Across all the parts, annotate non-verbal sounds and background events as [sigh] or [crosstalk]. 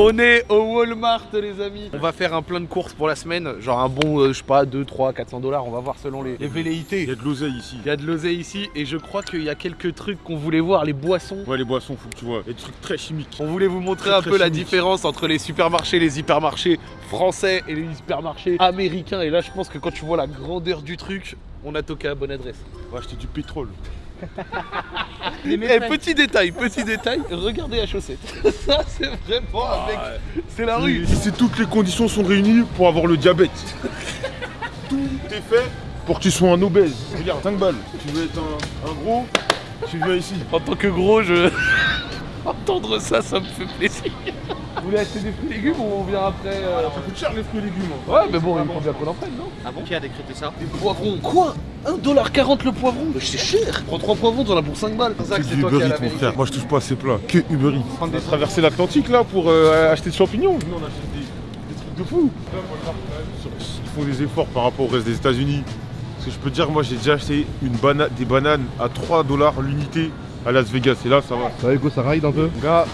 On est au Walmart les amis On va faire un plein de courses pour la semaine Genre un bon, euh, je sais pas, 2, 3, 400 dollars On va voir selon les, les velléités Il y a de l'oseille ici. Il y a de l'oseille ici et je crois qu'il y a quelques trucs qu'on voulait voir, les boissons. Ouais, les boissons, faut que tu vois. Il y a des trucs très chimiques. On voulait vous montrer Très, un très peu la différence entre les supermarchés, les hypermarchés français et les hypermarchés américains. Et là, je pense que quand tu vois la grandeur du truc, on a toqué à bonne adresse. On va acheter du pétrole. Eh, petit détail, petit détail, regardez la chaussette. [laughs] Ça, c'est vraiment avec. C'est la rue. Ici, toutes les conditions sont réunies pour avoir le diabète. [laughs] Tout est fait pour que tu sois un obèse. Regarde, 5 balles. Tu veux être un, un gros, tu viens ici. En tant que gros, je. Entendre ça, ça me fait plaisir. Vous voulez acheter des fruits et légumes ou on vient après euh, Ça coûte cher les fruits et légumes. Ouais, mais bon, il faut bien qu'on en prenne, non Ah bon Qui a décrété ça Des poivrons. Quoi 1,40$ le poivron Mais c'est cher Prends 3 poivrons, t'en as pour 5 balles. Zach, C'est du toi Uber qui as Eats, la mon frère. Moi, je touche pas à ces plats. Que Uber Eats. On a traversé l'Atlantique là pour euh, acheter des champignons. Nous, on achète des, des trucs de fou. Ils font des efforts par rapport au reste des États-Unis. Parce que je peux te dire, moi, j'ai déjà acheté une bana- des bananes à 3 dollars l'unité à Las Vegas. Et là, ça va. Ça va Hugo, ça ride un peu Gars,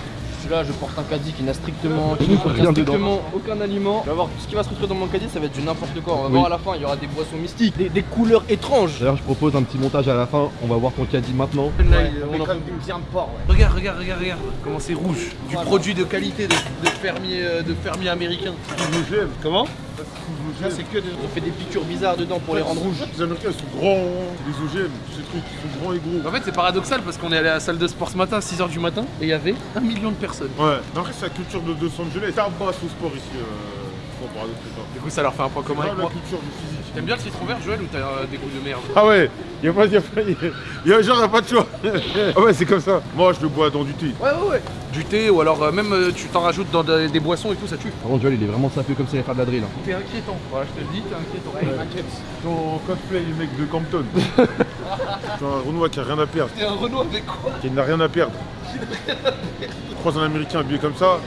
là je porte un caddie qui n'a strictement, qui dedans. strictement aucun aliment. Tu vas voir, tout ce qui va se retrouver dans mon caddie, ça va être du n'importe quoi. On va Oui. voir à la fin, il y aura des boissons mystiques, des, des couleurs étranges. D'ailleurs, je propose un petit montage à la fin. On va voir ton caddie maintenant. Ouais, on ouais. Regarde, regarde, regarde, regarde. Comment c'est rouge. Du Voilà. produit de qualité de, de fermier, euh, de fermier américain. Comment? C'est que de... On fait des piqûres bizarres dedans pour les rendre rouges. Les Américains, ils sont grands. Les OGM, ces trucs, ils sont grands et gros. En fait, c'est paradoxal parce qu'on est allé à la salle de sport ce matin à 6h du matin et il y avait un million de personnes. Ouais, mais après, c'est la culture de Los Angeles. Ça passe au sport ici. Euh, paradoxal. Du coup, ça leur fait un point commun avec moi. culture du physique. T'aimes bien le citron vert, Joël, ou t'as euh, des goûts de merde? Ah ouais, y a pas, y a pas, y a, genre y a pas de choix. [laughs] ah ouais, c'est comme ça. Moi, je le bois dans du thé. Ouais, ouais, ouais. Du thé ou alors euh, même euh, tu t'en rajoutes dans des, des boissons et tout, ça tue. Par contre, Joel, il est vraiment sapé comme s'il allait faire de la drill. hein. T'es inquiétant. Voilà, je te le dis, t'es inquiétant. Ton cosplay, les mecs de Campton. C'est [laughs] un Renoir qui a rien à perdre. T'es un Renault avec quoi? Qui n'a rien à perdre. Je croise un Américain habillé comme ça,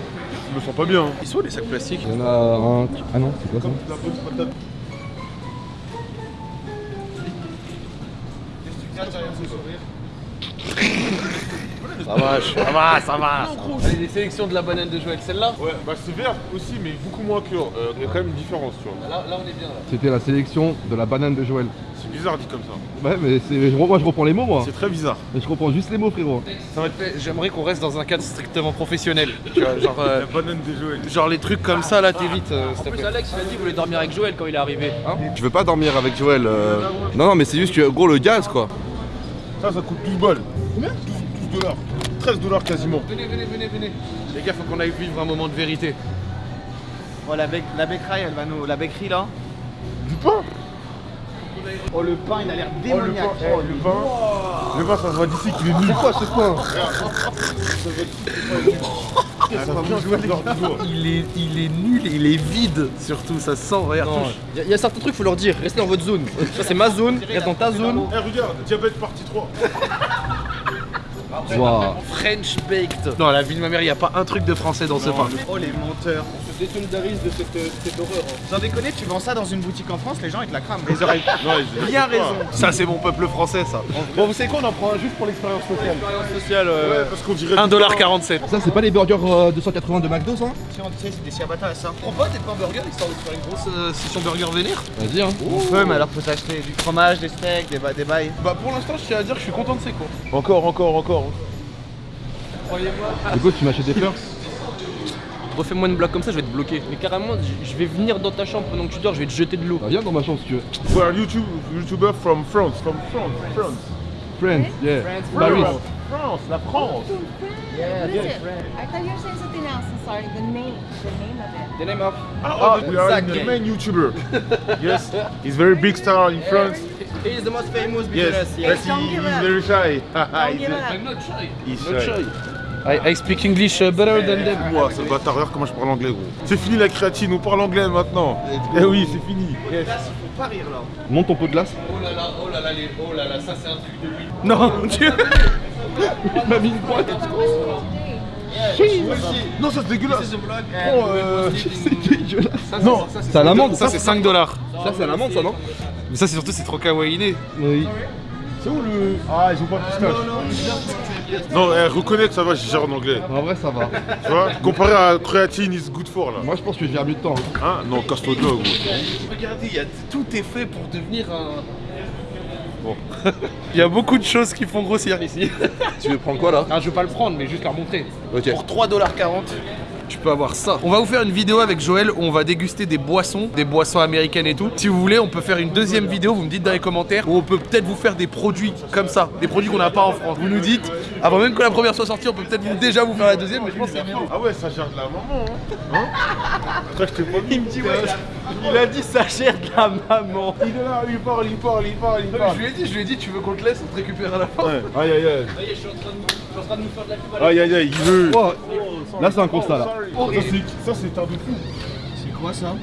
je me sens pas bien. hein. Ils sont les sacs plastiques Il y en a un. Ah non, c'est quoi ça Bonne patate. Ça va, ça va, ça va. Allez, les sélections de la banane de Joël, celle-là Ouais, bah c'est vert aussi, mais beaucoup moins que. Euh, il y a quand même une différence, tu vois. là, là, on est bien là. C'était la sélection de la banane de Joël. C'est bizarre dit comme ça. Ouais, mais c'est. Moi, je reprends les mots, moi. C'est très bizarre. Mais je reprends juste les mots, frérot. Ça va être fait. J'aimerais qu'on reste dans un cadre strictement professionnel. [laughs] Tu vois, genre, euh, La banane des Joël. genre les trucs comme ça là, t'évites. euh, En plus. Alex, il a dit qu'il voulait dormir avec Joël quand il est arrivé. Hein Je veux pas dormir avec Joël. euh. Non, non, mais c'est juste que, gros, le gaz, quoi. Ça, ça coûte 12 balles. Combien? 12 dollars. 13 dollars quasiment. Venez, venez, venez, venez. Les gars, faut qu'on aille vivre un moment de vérité. Oh la, bec la becquerie, elle va nous. La becquerie là. Du pain Oh le pain il a l'air Oh, le pain, démoniaque. oh, le pain. Le pain, ça se voit d'ici qu'il est nul. quoi ce pain Ça. Il est, il est nul, il est vide surtout, ça sent, regarde. Il y, a- il y a certains trucs, faut leur dire, restez dans votre zone. Ça, c'est ma zone, reste dans ta zone. Eh, regarde, diabète partie 3. French baked. Non, la vie de ma mère, il n'y a pas un truc de français dans ce pain. Oh les menteurs. On se désolidarise de cette, cette horreur. Sans déconner, tu vends ça dans une boutique en France, les gens ils te la crament. Les oreilles. [laughs] Non, ils- Bien ils- raison. Ça, c'est mon peuple français, ça. Bon, vous savez quoi, on en prend un juste pour l'expérience sociale. Sociale, Ouais, parce qu'on dirait. 1,47$. Ça, c'est pas les burgers euh, 280 de McDo, ça Si on c'est des ciabatta ça. Prends pas tes pains burgers histoire de faire une grosse euh, session burger vénère Vas-y, hein. On peut, mais alors faut s'acheter du fromage, des steaks, des, ba- des bails. Bah, pour l'instant, je tiens à dire que je suis content de ces cours. Encore, encore, encore. Croyez-moi. Hugo, tu m'achètes des fleurs Refais-moi une blague comme ça, je vais te bloquer. Mais carrément, je- vais venir dans ta chambre pendant que tu dors, je vais te jeter de l'eau. Bah, viens dans ma chambre si tu veux. We're YouTube, YouTuber from France. From France. France. Friends, yeah. Paris. France, la France. Yeah, I thought you were saying something else. I'm sorry. The name, the name of it. The name of? Ah, we are the main YouTuber. [laughs] yes, he's very big star in France. He is the most famous Yes, business. but Yes. he, [laughs] Don't give he's very shy. Don't give He's- up. not shy. He's Not shy. I, I speak English uh, better than them. Ouah, c'est le bâtard, regarde comment je parle anglais, gros. C'est fini la créatine, on parle anglais maintenant. Eh oui, c'est fini. Yes. Faut pas rire là. Monte ton pot de glace. Oh là là, oh là là, les- oh là là, ça c'est un truc de lui. [laughs] Non, Dieu Il m'a mis une droite. Non, ça c'est dégueulasse. Oh, euh, [laughs] C'est dégueulasse. Non, C'est à l'amande, Ça c'est 5 dollars. Ça, c'est à l'amande, ça, non Mais ça c'est surtout c'est trop kawaiiné. Oui. C'est où le. Ah, ils ont pas de pistache. Non, eh, reconnaître, ça va, j'ai gère en anglais. En vrai, ça va. Tu vois Comparé à creatine is good for là. Moi, je pense que je viens mieux de temps. hein? Hein Non, casse-toi de là, gros. Regardez, il y a tout est fait pour devenir un. Bon. [laughs] Il y a beaucoup de choses qui font grossir ici. Tu veux prendre quoi là? Ah, je vais pas le prendre, mais juste leur montrer. Ok. Pour 3,40$, tu peux avoir ça. On va vous faire une vidéo avec Joël où on va déguster des boissons, des boissons américaines et tout. Si vous voulez, on peut faire une deuxième vidéo, vous me dites dans les commentaires, où on peut peut-être vous faire des produits comme ça, des produits qu'on n'a pas en France. Vous nous dites, avant même que la première soit sortie, on peut peut-être déjà vous faire la deuxième, mais je pense que c'est bien. Ah ouais, ça gère de la maman, hein Hein Après, je t'ai pas Il me dit, ouais, il a dit ça gère de la maman. Il est là, il parle, il parle, il parle, il parle. Je lui ai dit, je lui ai dit, tu veux qu'on te laisse, on te récupère à la fin. Ouais, aïe aïe aïe. je suis en train de, je suis en train de nous faire de la pub à Aïe aïe aïe, il veut. Oh, Là, c'est un constat là. Ça, c'est- Ça, c'est un de fou. C'est quoi ça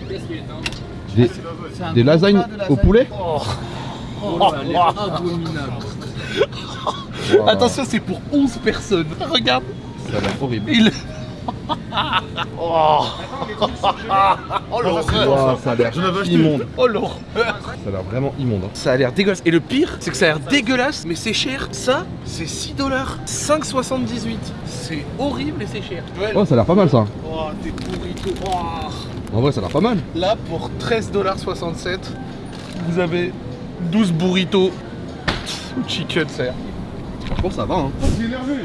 Des, des lasagnes au poulet Attention, c'est pour 11 personnes. Regarde, Ça a l'air horrible. il. Oh, oh l'horreur. ça, Oh, a l'air immonde. Oh l'horreur. Ça a l'air vraiment immonde. hein. Ça a l'air dégueulasse. Et le pire, c'est que ça a l'air dégueulasse, mais c'est cher. Ça, c'est 6 dollars. 5,78. C'est horrible et c'est cher. Oh, ça a l'air pas mal ça. Oh, des burritos. Oh. En vrai, ça a l'air pas mal. Là, pour 13,67$, vous avez 12 burritos ou chicken, ça. Bon, ça va. Hein. Énervé.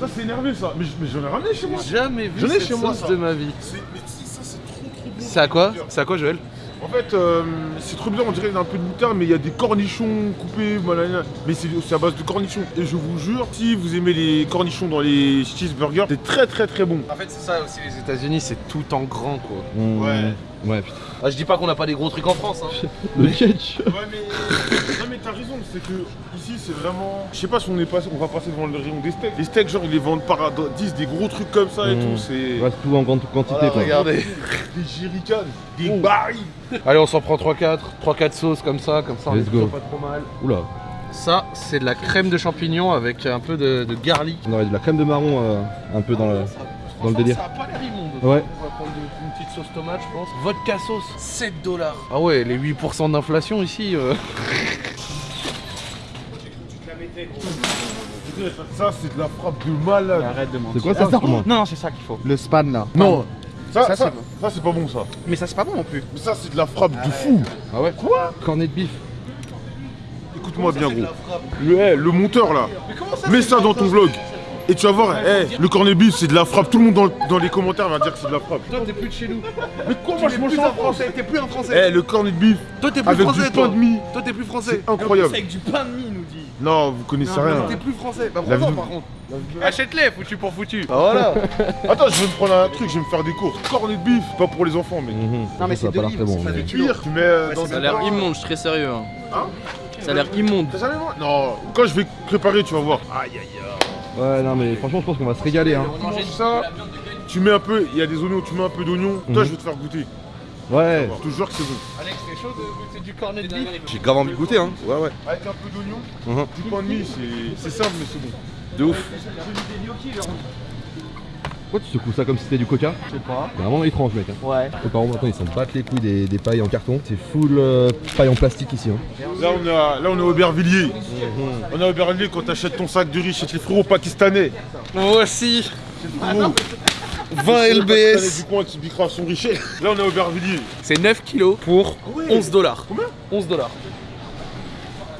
Ça, c'est énervé, ça. Mais, mais j'en ai ramené chez moi. J'ai jamais vu J'en ai cette chez moi, sauce ça. de ma vie. C'est- Mais si, ça, c'est trop, trop bon. C'est à quoi? C'est à quoi, Joël? En fait, euh, c'est trop bien, on dirait qu'il y a un peu de moutarde, mais il y a des cornichons coupés, malala. mais c'est c'est à base de cornichons. Et je vous jure, si vous aimez les cornichons dans les cheeseburgers, c'est très très très bon. En fait, c'est ça aussi, les États-Unis, c'est tout en grand, quoi. Mmh. Ouais. Ouais, putain. Ah, je dis pas qu'on n'a pas des gros trucs en France, hein. [laughs] Le ketchup. Ouais, mais. non, mais t'as raison, c'est que ici, c'est vraiment. Je sais pas si on est passé, on va passer devant le rayon des steaks. Les steaks, genre, ils les vendent par 10, des gros trucs comme ça et Mmh. tout, c'est. Ouais, tout en grande quantité Voilà, quoi. regardez. Des jerrycans, des barils. Allez, on s'en prend 3-4, 3-4 sauces comme ça, comme ça, on Let's est go. pas trop mal. Oula. Ça, c'est de la crème de champignons avec un peu de, de garlic. On aurait de la crème de marron euh, un peu dans le. dans le délire. Ça a pas l'air immonde. Ouais. Sauce tomate, je pense. Vodka sauce, 7 dollars. Ah ouais, les 8% d'inflation ici. euh. Ça, c'est de la frappe de malade. Arrête de mentir. C'est quoi ça Attends, Comment Non, non, c'est ça qu'il faut. Le span là. Non, ça, Ça, ça, c'est ça, c'est pas bon, ça. Mais ça, c'est pas bon non plus. Mais ça, c'est de la frappe de fou. Ah ouais Quoi? Cornet de bif. Écoute-moi bien, gros. Le, eh, le monteur, là, mets ça dans ton vlog. Et tu vas voir, eh, le cornet beef, c'est de la frappe. Tout le monde dans, dans les commentaires va dire que c'est de la frappe. Toi, t'es plus de chez nous. [laughs] Mais quoi, moi, je mange un français, t'es plus un français. Eh, le cornet de beef, Toi, t'es plus avec français, du toi. pain de mie, Toi, t'es plus français. c'est incroyable. Avec du pain de mie, nous dit. Non, vous connaissez rien. T'es plus français. Bah, La prends vie- par contre. Achète-les, foutu pour foutu. Ah voilà. [laughs] Attends, je vais me prendre un truc, je vais me faire des courses. Cornet de beef, pas pour les enfants, mais. Non, mais ça c'est de l'air livres, très bon. c'est pas mais- du tu mets euh, dans Ça a l'air immonde, je suis très sérieux. hein. Hein Ça a l'air immonde. T'as jamais mangé? Non, quand je vais préparer, tu vas voir. Aïe aïe aïe. Ouais, non, mais franchement, je pense qu'on va se régaler. Hein. Tu manges ça, tu mets un peu, il y a des oignons, tu mets un peu d'oignons. Toi, Mhm. je vais te faire goûter. Ouais. Je te jure que c'est bon. Alex, t'es chaud de goûter du cornet de bif J'ai grave envie de goûter, hein. Ouais, ouais. Avec un peu d'oignon, Mhm. du pain de mie, c'est c'est simple, mais c'est bon. De ouf. Pourquoi tu secoues ça comme si c'était du coca Je sais pas. C'est vraiment étrange, mec. Hein. Ouais. Les parents maintenant ils s'en battent les couilles des, des pailles en carton. C'est full euh, paille en plastique ici. Hein. Là, on est à, là, on est à Aubervilliers. On est à Aubervilliers quand t'achètes ton sac de riz chez les frérots pakistanais. Voici Frérots 20 pakistanais LBS. du coin qui piquera son richet. Là, on est à Aubervilliers. C'est 9 kilos pour 11 dollars. Combien 11 dollars.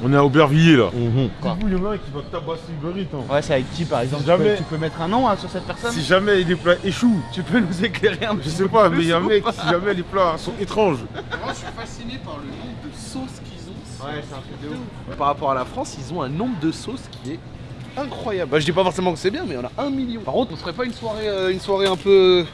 On est à Aubervilliers là. Mhm. Du coup, il y en a un qui va tabasser Uber Eats, hein. Ouais, c'est avec qui par exemple tu Jamais. peux, tu peux mettre un nom hein, sur cette personne Si jamais les plats échouent, Tu peux nous éclairer un je sais pas, mais il y a un mec, si jamais les plats sont étranges. Moi, je suis fasciné par le nombre de sauces qu'ils ont. Ouais, c'est un truc de ouf. Par rapport à la France, ils ont un nombre de sauces qui est incroyable. Bah, je dis pas forcément que c'est bien, mais on a un million. Par contre, on serait pas une soirée, euh, une soirée un peu.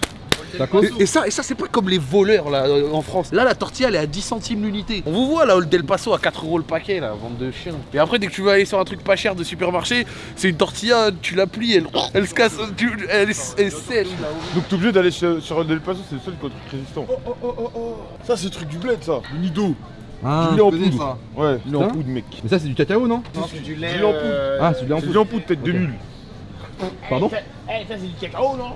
Et, et ça, et ça c'est pas comme les voleurs là euh, en France. Là, la tortilla elle est à 10 centimes l'unité. On vous voit là, le Del Paso à 4 euros le paquet là, vente de chiens. Et après, dès que tu vas aller sur un truc pas cher de supermarché, c'est une tortilla, tu la plies, elle, elle se casse, tu- elle, est- elle est sèche là. Donc t'es obligé d'aller sur, sur Del Paso, c'est le seul qui a un truc résistant. Oh oh oh oh Ça c'est le truc du bled ça, le nido. Ah, du lait en poudre. ça. Ouais, du lait en poudre mec. Mais ça c'est du cacao non? Non, c'est du lait. En poudre. euh, Ah, c'est du lait en C'est du poudre. lait en poudre, tête de mule. Pardon Eh, ça c'est du cacao, non?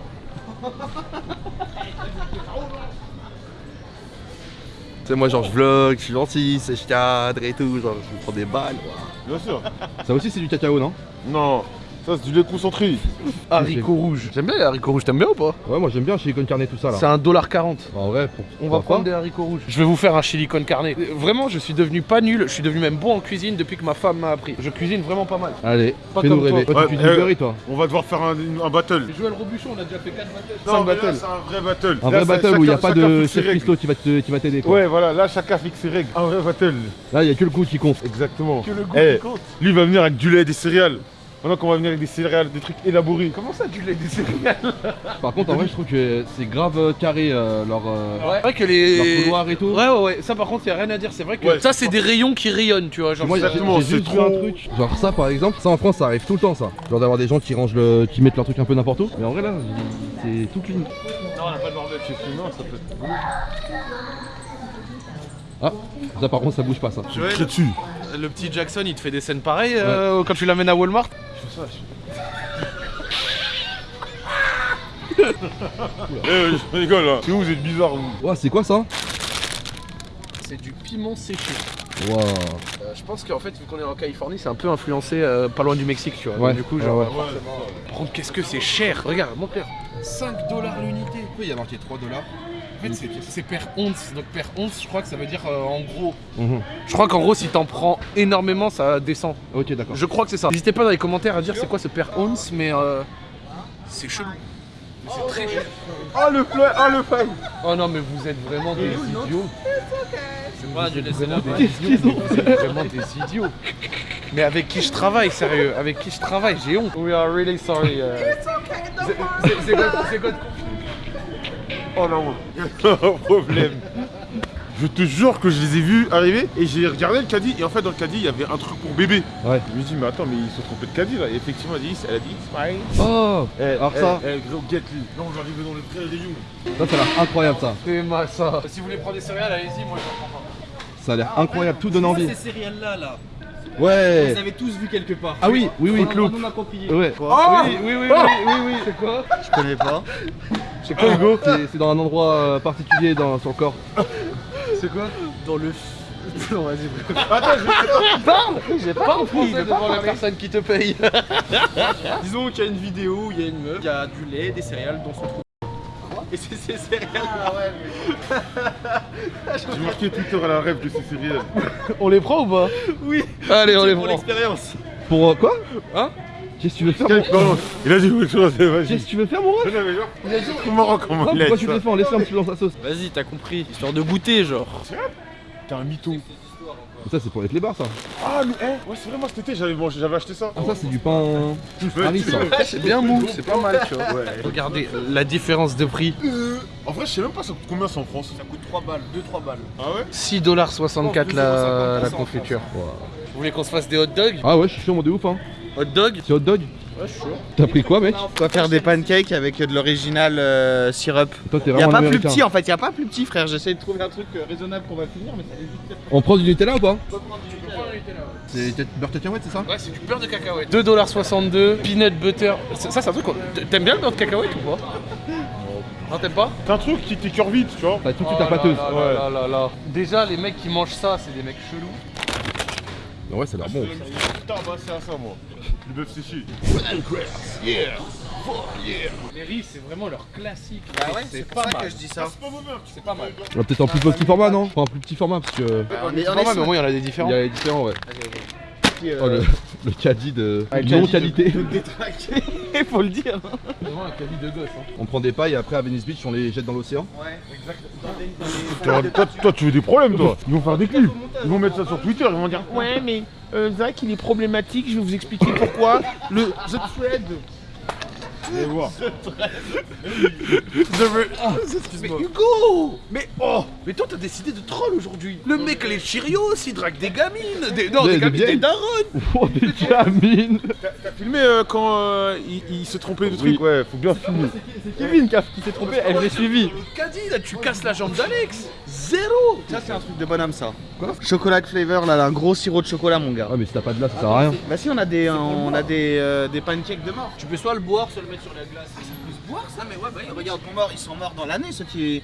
Tu sais, moi, genre, je vlog, je suis gentil, c'est je cadre et tout, genre, je me prends des balles. Bien sûr. Ça aussi, c'est du cacao, non? Non, ça c'est du lait concentré. Haricots rouges. J'aime bien les haricots rouges, t'aimes bien ou pas Ouais, moi, j'aime bien chez Icon Carnet, tout ça, là. C'est un dollar 40. En vrai, pour... On va prendre pas des haricots rouges. Je vais vous faire un chili con carne. Vraiment, je suis devenu pas nul. Je suis devenu même bon en cuisine depuis que ma femme m'a appris. Je cuisine vraiment pas mal. Allez, Pas fais-nous comme toi. rêver. Toi, Ouais, tu fais euh, du Uber Eats, toi On va devoir faire un, un battle. Joël Robuchon, on a déjà fait 4 battles. Non, 5 mais là, battles. c'est un vrai battle. Un Là, vrai battle où il n'y a pas de chef. Christo qui va te- qui va t'aider. Ouais, voilà, là chacun fixe ses règles. Un vrai battle. Là, il n'y a que le goût qui compte. Exactement. Que le goût Eh, qui compte. Lui il va venir avec du lait et des céréales. Maintenant qu'on va venir avec des céréales, des trucs élaborés. Comment ça, du lait des céréales Par contre, en vrai, je trouve que c'est grave euh, carré, euh, leur, euh, Ouais. C'est vrai que leur les. couloir et tout. Ouais, ouais, ouais. Ça, par contre, y a rien à dire. C'est vrai que Ouais. ça, c'est des rayons qui rayonnent, tu vois. Genre, Moi, j'ai Exactement, j'ai c'est juste vu trop- un truc, genre ça par exemple, ça en France ça arrive tout le temps ça. Genre d'avoir des gens qui rangent le. qui mettent leur truc un peu n'importe où. Mais en vrai là, c'est tout clean. Non, on n'a pas de bordel chez nous, non, ça peut être. Ah, ça par contre ça bouge pas ça. Joël, Très dessus. le petit Jackson, il te fait des scènes pareilles euh, quand tu l'amènes à Walmart [laughs] Eh, je rigole là. C'est où vous êtes bizarre vous? Ouais, c'est quoi ça? C'est du piment séché. Waouh. Euh, je pense qu'en fait, vu qu'on est en Californie, c'est un peu influencé euh, pas loin du Mexique, tu vois. Ouais. Donc, du coup, Ouais, genre. ouais. Par contre, qu'est-ce que c'est cher? Regarde, mon père. 5 dollars l'unité. Pourquoi il y a marqué 3 dollars En fait, c'est- per once. Donc, per once, je crois que ça veut dire euh, en gros. Mhm. Je crois qu'en gros, si t'en prends énormément, ça descend. Ok, d'accord. Je crois que c'est ça. N'hésitez pas dans les commentaires à dire c'est quoi ce per once, mais euh, c'est chelou. Mais C'est très cher. Ah le fleur, ah le fan Oh non, mais vous êtes vraiment des idiots. C'est pas du lait Vraiment des idiots. Vous êtes vraiment des idiots. Mais avec qui je travaille, sérieux? Avec qui je travaille, j'ai honte. We are really sorry. C'est- c'est- C'est quoi, Oh non, [laughs] un problème. Je te jure que je les ai vus arriver et j'ai regardé le caddie et en fait dans le caddie il y avait un truc pour bébé. Ouais. Je me dis mais attends mais ils se sont trompés de caddie là et effectivement elle a dit, elle a dit smile. Oh Eh, Alors eh, ça, eh, gros get lui. Là on va arriver dans le vrai rayon. ça, ça a l'air incroyable ça. C'est ma ça. Si vous voulez prendre des céréales, allez-y, moi je prends pas. Ça a l'air incroyable, tout donne envie. Ces céréales là là. Ouais. Vous avez tous vu quelque part. Ah oui, oui, oui. On en a approprié. Ouais. Ah oui, oui, oui, oui, oui, oui. C'est quoi Je connais pas. C'est quoi Hugo C'est c'est dans un endroit euh, particulier dans son corps. C'est quoi Dans le. [laughs] Non, vas-y. Attends, je Parle J'ai pas compris devant la personne qui te paye. [laughs] Disons qu'il y a une vidéo où il y a une meuf qui a du lait, des céréales dans son trou. [laughs] Et c'est ces céréales. [laughs] J'ai marqué Twitter à la rêve de ces céréales. [laughs] On les prend ou pas? Oui. Allez, on les pour prend. l'expérience. Pour euh, quoi? Hein? Qu'est-ce que tu veux faire mon... Il a dit quelque chose, vas-y. Qu'est-ce que tu veux faire mon ref? Non, mais genre, c'est trop marrant comment Non, il a pourquoi dit tu ça. défends Laisse-le un petit peu dans sa sauce? Vas-y, t'as compris. Histoire de goûter, genre. T'es un mytho. Ça c'est pour les clébards ça. Ah mais eh, ouais c'est vrai moi cet été j'avais mangé- j'avais acheté ça. Ah ça c'est du pain. Paris ça. C'est bien mou, c'est pas mal, tu vois. Regardez la différence de prix. Euh, En vrai je sais même pas ça coûte combien ça en France. Ça coûte 3 balles, 2-3 balles. Ah ouais? 6,64$ la, la confiture. Vous voulez qu'on se fasse des hot dogs? Ah ouais, je suis chaud moi de ouf hein. Hot dog? C'est hot dog Ouais, je suis chaud. T'as pris quoi mec? Va faire des pancakes avec de l'original euh, syrup? Toi t'es Y a vraiment pas plus petit en fait, y a pas plus petit frère. J'essaie de trouver un truc euh, raisonnable qu'on va finir, mais ça évite On prend du Nutella ou pas? C'est peut-être beurre cacahuète c'est ça? Ouais, c'est du beurre de cacahuète. 2,62$, peanut butter. Ça, ça, c'est un truc. T'aimes bien le beurre de cacahuète ou pas? Non, t'aimes pas? C'est un truc qui t'écœure vite tu vois. T'as tout de suite la pâteuse. là là là là là. Déjà, les mecs qui mangent ça, c'est des mecs chelous. Ouais ça a l'air bon. Putain bah c'est à ça moi. Le bœuf séché. Les riz, c'est vraiment leur classique. Bah ouais, c'est pas mal. que je dis ça. C'est pas mauvais un petit C'est pas mal. On va peut-être en plus petit format non? Prends un plus petit format parce que euh, on mal, est mais au moins, il y en a des il différents. y a les différents ouais. sur- Oh le, le caddie de non qualité. Il faut le dire. Vraiment un caddie de gosse. Hein. On prend des pailles et après à Venice Beach on les jette dans l'océan. Ouais, Toi, toi, toi, tu veux des problèmes toi? Ils vont faire des clips. Ils vont mettre ça sur Twitter, ils vont dire Ouais mais euh, Zach il est problématique, je vais vous expliquer pourquoi. Le The Thread. Vous allez voir. Mais Hugo Mais oh Mais toi, t'as décidé de troll aujourd'hui. Le mec, les Cheerios, il drague des gamines. Des, non, Des- des, [laughs] des gamines, des darons. Oh des gamines T'as filmé euh, quand euh, il, il se trompait de truc Ouais, faut bien filmer. C'est Kevin qui, qui s'est trompé, elle l'a suivi. Le caddie, là, tu casses la jambe d'Alex. Zéro. Ça c'est un truc de bonhomme ça. Quoi Chocolat flavor là, un gros sirop de chocolat mon gars. Ah mais si t'as pas de là ça sert à rien. Bah si on a des on a des, euh, des pancakes de mort. Tu peux soit le boire, soit le mettre sur la glace. Boire ça mais ouais bah regarde mon mort, ils sont morts dans l'année ceux qui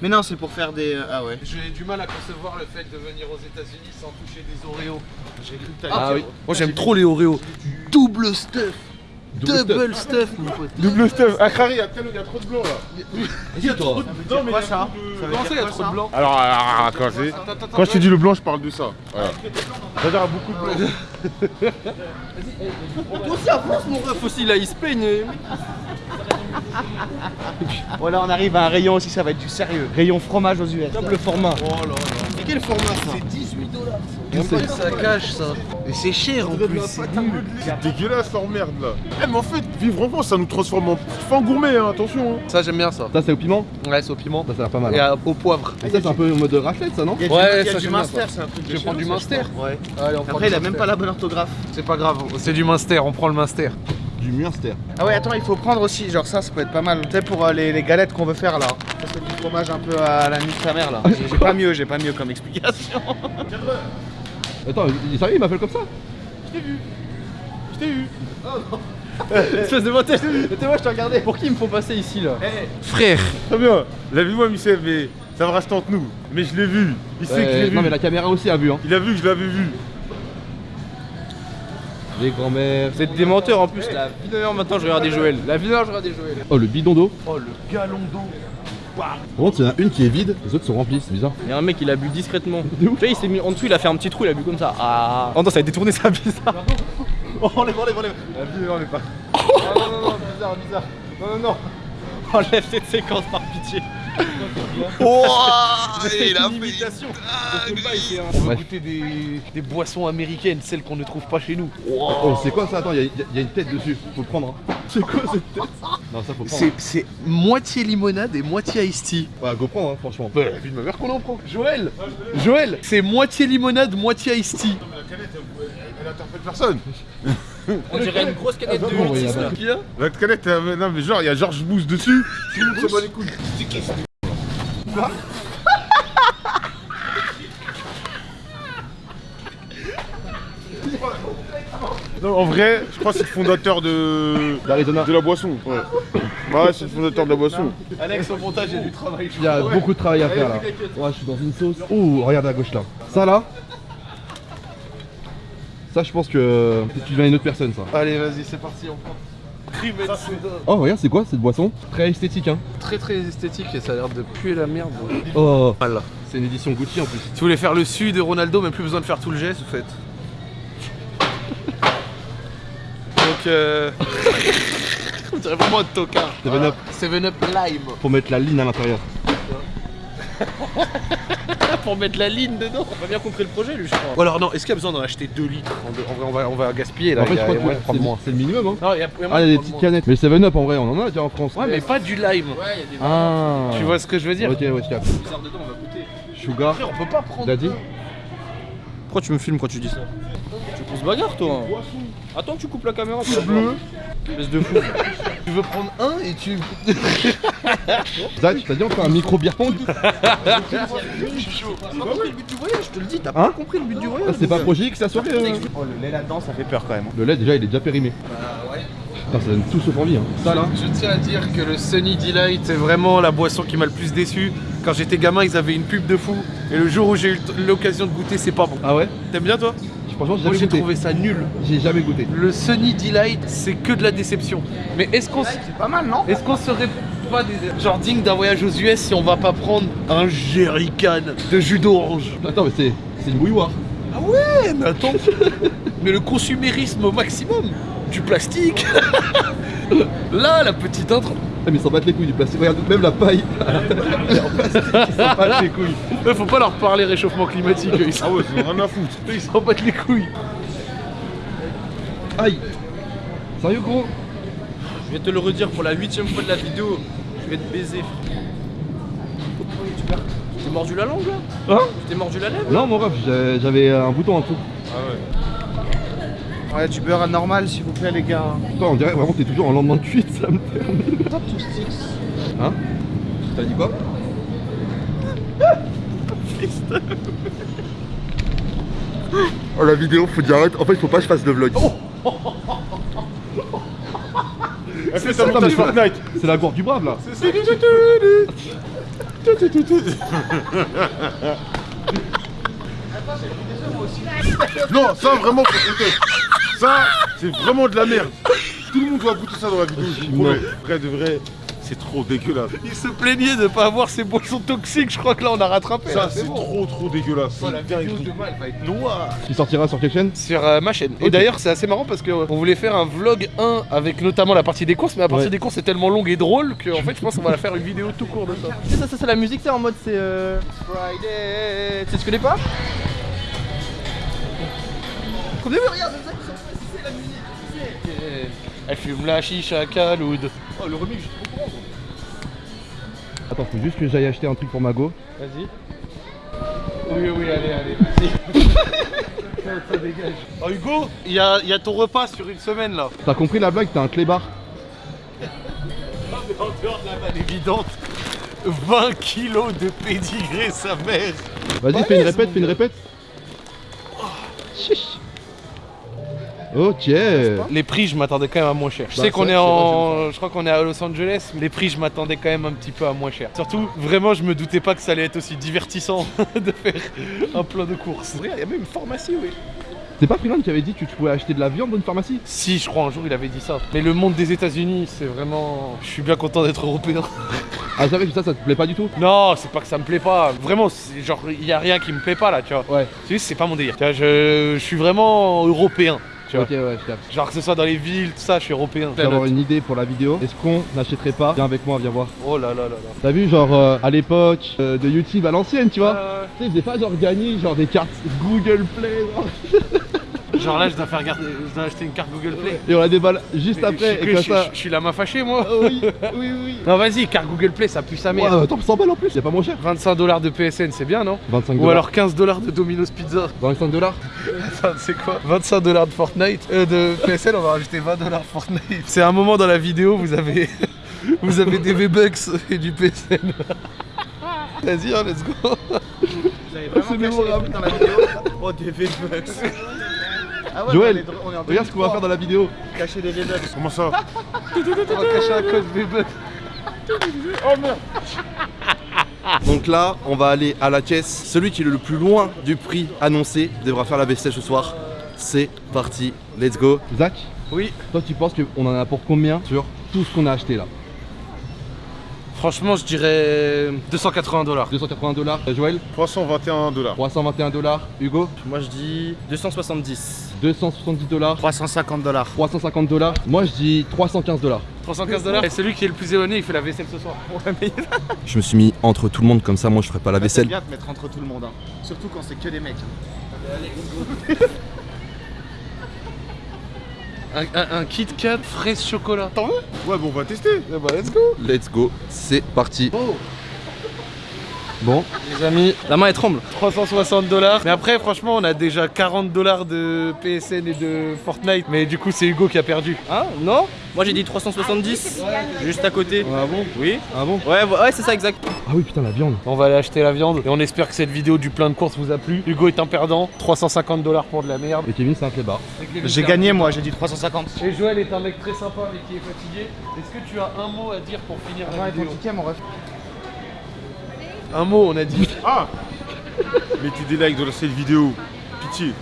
Mais non, c'est pour faire des. euh, Ah ouais. J'ai du mal à concevoir le fait de venir aux États-Unis sans toucher des Oreos. J'ai cru que Ah, oui. Moi j'aime trop les Oreos. Double stuff. Double Double stuff, mon pote. Double stuff. Ah, Khari, il y a tellement- il y a trop de blanc là. Il y a toi. C'est quoi ça Ça veut Comment ça, il y a dire trop quoi de blanc Alors, ah, ah, ah, quand, quand je te dis le blanc, je parle de ça. Voilà. C'est-à-dire à beaucoup de blanc. Toi aussi avance mon ref aussi là, il se peigne. Voilà, on arrive à un rayon aussi, ça va être du sérieux. Rayon fromage aux US. Double format. Oh là là. C'est quel format ça C'est 18 dollars. C'est ça cache ça. Mais c'est cher en plus, c'est dégueulasse leur merde là. Eh, mais en fait, vivre en France, ça nous transforme en fin gourmet, hein, attention. hein. Ça j'aime bien ça. Ça, c'est au piment Ouais, c'est au piment. Ça, ça a l'air pas mal. Et hein. à- au poivre. Et ça, c'est un peu en mode raclette, ça, non Il y a Ouais, a ça, du j'aime bien, Munster, ça. c'est un truc de Je prends du Munster. Ouais. Allez, on prend Après, il a même pas la bonne orthographe. C'est pas grave, c'est du Munster, on prend le Munster. Du Munster. Ah ouais, attends, il faut prendre aussi, genre ça, ça peut être pas mal. Tu sais, pour euh, les, les galettes qu'on veut faire là. Ça, c'est du fromage un peu à la nuit de sa mère là. J'ai pas mieux, j'ai pas mieux comme explication. [laughs] Attends, il sérieux, il m'appelle comme ça Je t'ai eu. [laughs] Espèce de motel. Mais moi je te regardais. Pour qui il me faut passer ici là Frère Très bien. La vie, moi, Michel, mais ça va rester entre nous. Mais je l'ai vu. Il sait que je l'ai vu. Non, mais la caméra aussi a vu, hein. Il a vu que je l'avais vu. Les grands-mères. Vous êtes des menteurs en plus. La vie d'honneur maintenant je regardais Joël. La vie d'honneur je regardais Joël. Oh, le bidon d'eau. Oh le galon d'eau Par contre, il y en a une qui est vide, les autres sont remplies, c'est bizarre. Il y a un mec il a bu discrètement. [laughs] Tu vois il s'est mis en dessous, il a fait un petit trou, il a bu comme ça. Ah. Oh non ça a détourné sa [laughs] bizarre. Oh enlève, enlève, enlève. La vie d'honneur, pas. [laughs] Oh non non non bizarre bizarre. Non non non. Enlève cette séquence par pitié. Oh C'est [laughs] Il a imitation. On va goûter des, des boissons américaines, celles qu'on ne trouve pas chez nous. Oh, c'est quoi ça? Attends, il y, a- il y a une tête dessus, faut le prendre. Hein. C'est quoi cette tête? Non, ça faut prendre. C'est c'est moitié limonade et moitié iced tea. Ouais, go prendre, hein, franchement. Bah, la vie de ma mère qu'on en prend. Joël Joël C'est moitié limonade, moitié iced tea. La canette, elle, elle interpelle personne. [laughs] On dirait une grosse canette de Attends, on va y 8 aller. Qui a La canette, non, mais genre, il y a Georges Boost dessus. Tout le monde se bat les couilles. C'est qui ce Non, en vrai, je crois que c'est le fondateur de, D'Arizona. de la boisson. Ouais, ouais c'est le fondateur de la boisson. Alex, au montage, il y a du travail. Il y a beaucoup de travail à faire là. Ouais, je suis dans une sauce. Oh, regarde à gauche là. Ça là. Ça, je pense que si tu deviens une autre personne, ça. Allez, vas-y, c'est parti, on prend. Oh, regarde, c'est quoi cette boisson? Très esthétique, hein. Très très esthétique et ça a l'air de puer la merde. Oh, Voilà. c'est une édition Gucci en plus. Si vous voulez faire le su de Ronaldo, même plus besoin de faire tout le geste, vous faites. Donc, euh. [laughs] On dirait vraiment un tocard. 7-Up. 7-Up Lime. Pour mettre la ligne à l'intérieur. [laughs] [laughs] pour mettre la ligne dedans. On a bien compris le projet lui je crois. Ou alors, non, est-ce qu'il y a besoin d'en acheter 2 litres En deux- en vrai, on va, on va gaspiller là. en fait, je crois que c'est- moins. c'est le minimum, hein. Non, il y a, il y a moyen Ah, il y a de des petites canettes. Mais le 7-Up en vrai, on en a déjà en France. Ouais, mais pas du lime. Ouais, il y a des Ah. Tu vois ce que je veux dire Ok, ouais, je capte. bizarres dedans, on va goûter. Sugar. On peut pas prendre. Dit Pourquoi tu me filmes quand tu dis ça? Tu se bagarre toi hein. Attends que tu coupes la caméra. C'est bleu. Espèce de fou. Tu veux prendre un et tu. Zach, t'as dit on fait un micro beer pong T'as pas compris le but du voyage, je te le dis, t'as Hein pas compris le but du Ah, voyage. C'est pas Projet X la soirée euh Oh, le lait là-dedans, ça fait peur quand même. Le lait déjà il est déjà périmé. Bah ouais. Putain, ça donne tout sauf envie. Hein. Ça là Je tiens à dire que le Sunny Delight, c'est vraiment la boisson qui m'a le plus déçu. Quand j'étais gamin, ils avaient une pub de fou. Et le jour où j'ai eu l'occasion de goûter, c'est pas bon. Ah ouais? T'aimes bien toi? Franchement, j'ai Moi j'ai trouvé ça nul. J'ai jamais goûté. Le Sunny Delight, c'est que de la déception. Mais est-ce qu'on s- C'est pas mal, non? est-ce qu'on serait pas des genre digne d'un voyage aux US si on va pas prendre un jerrycan de jus d'orange? Attends, mais c'est c'est une bouilloire. Ah ouais, mais attends. [laughs] mais le consumérisme au maximum. Du plastique. [laughs] Là, la petite intro. Ah, mais ils s'en battent les couilles du plastique. Regarde, même la paille. [laughs] Elle est en plastique, ils s'en battent les couilles. Faut pas leur parler réchauffement climatique. Ils s'en Ah ouais, c'est rien à foutre. [laughs] ils s'en battent les couilles. Aïe Sérieux gros? Je vais te le redire pour la huitième fois de la vidéo. Je vais te baiser. Tu t'es mordu la langue là? Hein? Tu t'es mordu la lèvre? Non, mon ref, j'avais un bouton en dessous. Ouais, du beurre normal, s'il vous plaît, les gars. Toi, on dirait vraiment que t'es toujours en lendemain de cuite, ça me termine. Hein T'as dit quoi [laughs] Oh la vidéo, faut dire arrête. En fait, faut pas que je fasse vlog. [laughs] Ça, ça mais montage ça- Fortnite. C'est la gourde du brave là. [laughs] Non, ça vraiment, faut. Ça, c'est vraiment de la merde. Tout le monde doit goûter ça dans la vidéo, je vous promets. Vrai de vrai, c'est trop dégueulasse. Il se plaignait de pas avoir ces boissons toxiques, je crois que là on a rattrapé. Ça, c'est bon. trop trop dégueulasse. Oh, la C'est vidéo dingue. demain, elle va être noire. Qui sortira sur quelle chaîne Sur euh, ma chaîne. Et d'ailleurs, c'est assez marrant parce qu'on voulait faire un vlog 1 avec notamment la partie des courses, mais la partie Ouais. des courses est tellement longue et drôle qu'en fait, je pense qu'on va la faire une vidéo tout court de ça. Tu sais, ça, ça c'est la musique, c'est en mode c'est. Euh... Friday. Tu connais pas Comme regarde, Elle fume la chicha à Kaloud. Oh, le remix, je suis trop content. Attends, faut juste que j'aille acheter un truc pour Mago. Vas-y. Oui, oui, allez, allez, vas-y. ça, ça dégage. Oh, Hugo, il y a, il y a ton repas sur une semaine là. T'as compris la blague T'as un clébard. [laughs] En dehors de la vanne évidente, 20 kilos de pédigré, sa mère. Vas-y, fais une répète, fais une répète. Ok. Les prix, je m'attendais quand même à moins cher. Je Bah, sais qu'on est sais en. Je crois qu'on est à Los Angeles, mais les prix, je m'attendais quand même un petit peu à moins cher. Surtout, vraiment, je me doutais pas que ça allait être aussi divertissant [laughs] de faire un plein de courses. Regarde, il y a même une pharmacie, oui. C'est pas Freeland qui avait dit que tu pouvais acheter de la viande dans une pharmacie Si, je crois un jour il avait dit ça. Mais le monde des États-Unis, c'est vraiment. Je suis bien content d'être européen. [laughs] Ah, j'avais que ça, ça te plaît pas du tout Non, c'est pas que ça me plaît pas. Vraiment, c'est genre, il y a rien qui me plaît pas là, tu vois. Ouais. C'est juste, c'est pas mon délire. Tu vois, je, je suis vraiment européen. Tu vois. Ok, ouais, je capte. Genre que ce soit dans les villes, tout ça, je suis européen. Je vais avoir une idée pour la vidéo. Est-ce qu'on n'achèterait pas Viens avec moi, viens voir. Oh là là là là. T'as vu, genre euh, à l'époque euh, de YouTube à l'ancienne, tu vois Euh, Tu sais, ils faisaient pas genre gagner genre des cartes Google Play. genre. [laughs] genre là, je dois faire garder, je dois acheter une carte Google Play. Et on la déballe juste Mais après. je, suis Et comme je- ça. je- je suis la main fâchée, moi. Oh oui, oui, oui. Non, vas-y, carte Google Play, ça pue sa Ouais, mère. attends, 100 balles en plus, c'est pas moins cher. 25 dollars de PSN, c'est bien, non 25 Ou alors 15 dollars de Domino's Pizza. 25 dollars Attends, c'est quoi 25 dollars de Fortnite euh, De PSN, on va rajouter 20 dollars Fortnite. C'est un moment dans la vidéo, vous avez, [laughs] vous avez des V-Bucks et du PSN. Vas-y, hein, let's go. J'avais vraiment C'est caché les dans la vidéo. Oh, des V-Bucks. Ah ouais, Joël, on est- en Regarde ce qu'on va faire dans la vidéo. Cacher des V-Bucks. Comment ça [laughs] On va cacher un code V-Bucks. [laughs] Donc là, on va aller à la caisse. Celui qui est le plus loin du prix annoncé devra faire la vaisselle ce soir. C'est parti, let's go. Zach Oui. Toi, tu penses qu'on en a pour combien sur tout ce qu'on a acheté là Franchement, je dirais 280 dollars. 280 dollars. Joël 321 dollars. 321 dollars. Hugo Moi, je dis 270. 270 dollars. 350 dollars. 350 dollars. Moi, je dis 315 dollars. 315 dollars. Et celui qui est le plus éloigné, il fait la vaisselle ce soir. Je me suis mis entre tout le monde comme ça. Moi, je ferai pas la C'est vaisselle. bien de mettre entre tout le monde. hein. Surtout quand c'est que des mecs. [laughs] Un, un- un Kit Kat fraise chocolat. T'en veux Ouais, bon, on va tester. Eh bah, let's go. Let's go. C'est parti. Bon, Les amis, La main, elle tremble. 360 dollars. Mais après, franchement, on a déjà 40 dollars de PSN et de Fortnite. Mais du coup, c'est Hugo qui a perdu. Hein Non Moi, j'ai dit 370. Juste à côté. ah bon Oui Ah bon Ouais, ouais, ouais, c'est ça, exact. Ah oui, putain, la viande. On va aller acheter la viande et on espère que cette vidéo du plein de courses vous a plu. Hugo est un perdant, 350 dollars pour de la merde. Et Kevin, c'est un clébard. J'ai gagné moi, j'ai dit 350. Et Joël est un mec très sympa mais qui est fatigué. Est-ce que tu as un mot à dire pour finir la vidéo mon ref. Un mot, on a dit. Ah Mettez des likes dans cette vidéo. Pitié.